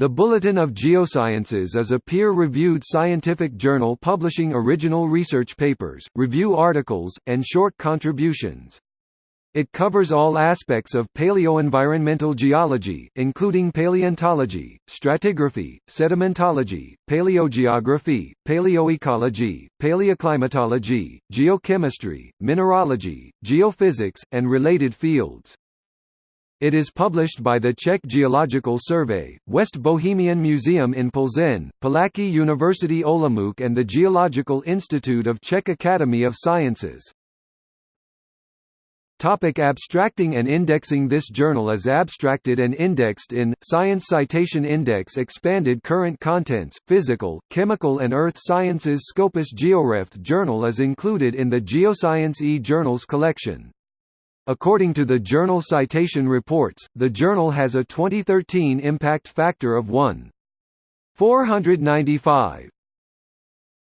The Bulletin of Geosciences is a peer-reviewed scientific journal publishing original research papers, review articles, and short contributions. It covers all aspects of paleoenvironmental geology, including paleontology, stratigraphy, sedimentology, paleogeography, paleoecology, paleoclimatology, geochemistry, mineralogy, geophysics, and related fields. It is published by the Czech Geological Survey, West Bohemian Museum in Plzeň, Palacký University Olomouc and the Geological Institute of Czech Academy of Sciences. Topic abstracting and indexing This journal is abstracted and indexed in, Science Citation Index Expanded Current Contents, Physical, Chemical and Earth Sciences Scopus GeoRef journal is included in the Geoscience e-Journals collection. According to the Journal Citation Reports, the journal has a 2013 impact factor of 1.495.